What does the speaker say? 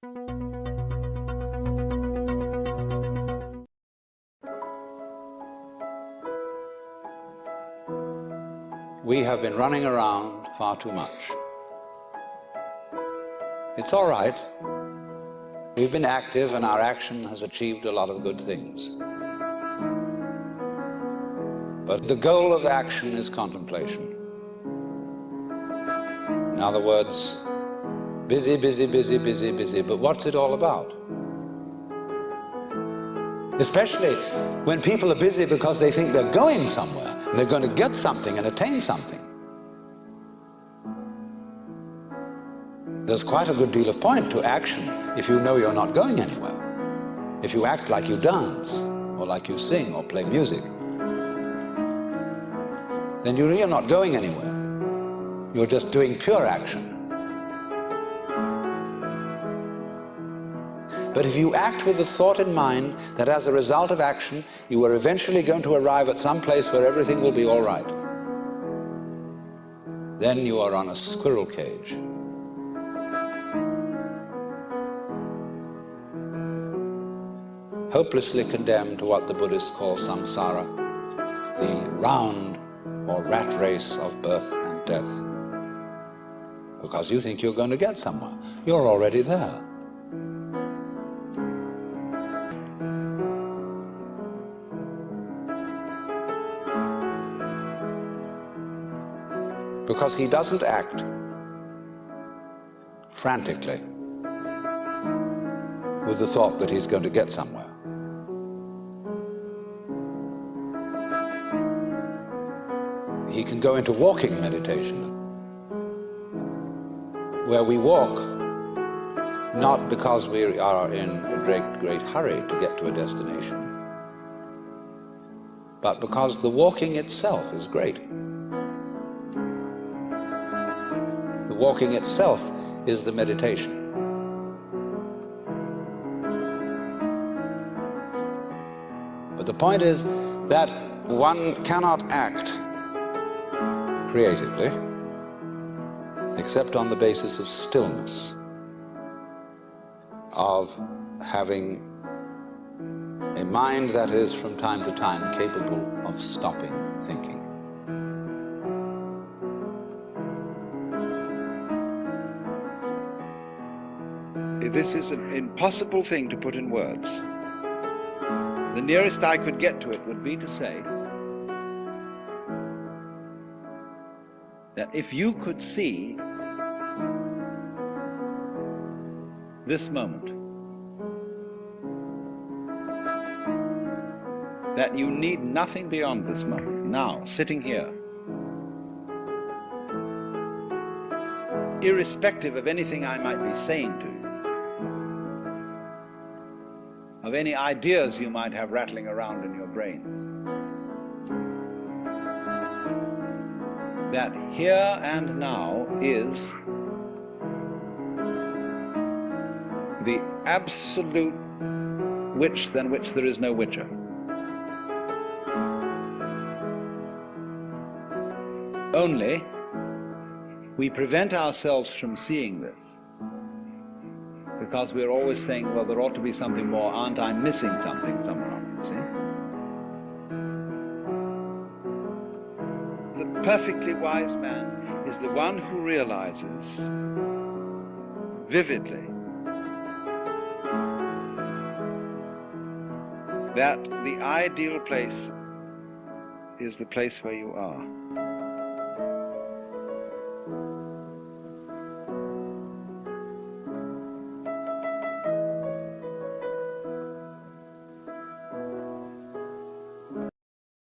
We have been running around far too much. It's all right. We've been active and our action has achieved a lot of good things. But the goal of action is contemplation. In other words, busy, busy, busy, busy, busy, but what's it all about? Especially when people are busy because they think they're going somewhere, and they're going to get something and attain something. There's quite a good deal of point to action if you know you're not going anywhere. If you act like you dance, or like you sing, or play music, then you're not going anywhere. You're just doing pure action. But if you act with the thought in mind that as a result of action, you are eventually going to arrive at some place where everything will be all right, then you are on a squirrel cage. Hopelessly condemned to what the Buddhists call samsara, the round or rat race of birth and death. Because you think you're going to get somewhere. You're already there. Because he doesn't act frantically with the thought that he's going to get somewhere. he can go into walking meditation, where we walk not because we are in a great, great hurry to get to a destination, but because the walking itself is great. Walking itself is the meditation. But the point is that one cannot act creatively, except on the basis of stillness, of having a mind that is from time to time capable of stopping thinking. This is an impossible thing to put in words. The nearest I could get to it would be to say that if you could see this moment, that you need nothing beyond this moment, now, sitting here, irrespective of anything I might be saying to you, of any ideas you might have rattling around in your brains. that here and now is the absolute which than which there is no whicher. Only we prevent ourselves from seeing this because we're always saying, well, there ought to be something more. Aren't I missing something somehow? You see? The perfectly wise man is the one who realizes vividly that the ideal place is the place where you are.